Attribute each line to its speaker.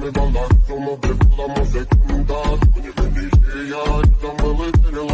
Speaker 1: Medalar, Roma ve Kula, Mose, Kunda, Univerniş, Dünya, İstanbul'u, Kırıl,